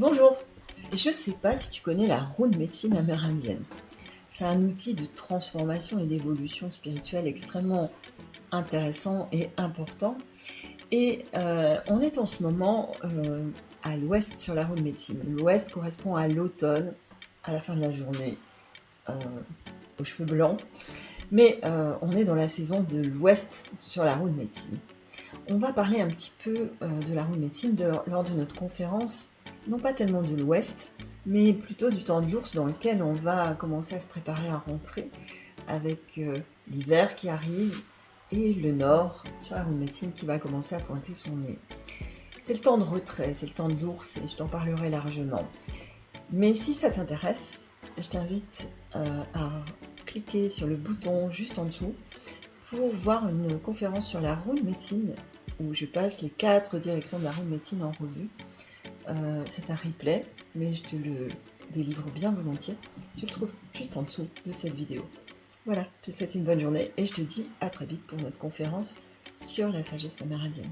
Bonjour, je ne sais pas si tu connais la roue de médecine amérindienne. C'est un outil de transformation et d'évolution spirituelle extrêmement intéressant et important. Et euh, on est en ce moment euh, à l'ouest sur la roue de médecine. L'ouest correspond à l'automne, à la fin de la journée, euh, aux cheveux blancs. Mais on est dans la saison de l'ouest sur la roue de médecine. On va parler un petit peu de la roue de médecine lors de notre conférence non pas tellement de l'ouest, mais plutôt du temps de l'ours dans lequel on va commencer à se préparer à rentrer avec euh, l'hiver qui arrive et le nord sur la médecine qui va commencer à pointer son nez. C'est le temps de retrait, c'est le temps de l'ours et je t'en parlerai largement. Mais si ça t'intéresse, je t'invite euh, à cliquer sur le bouton juste en dessous pour voir une conférence sur la roue de médecine où je passe les quatre directions de la roue de médecine en revue euh, c'est un replay, mais je te le délivre bien volontiers. Tu le trouves juste en dessous de cette vidéo. Voilà, je te souhaite une bonne journée et je te dis à très vite pour notre conférence sur la sagesse amérindienne.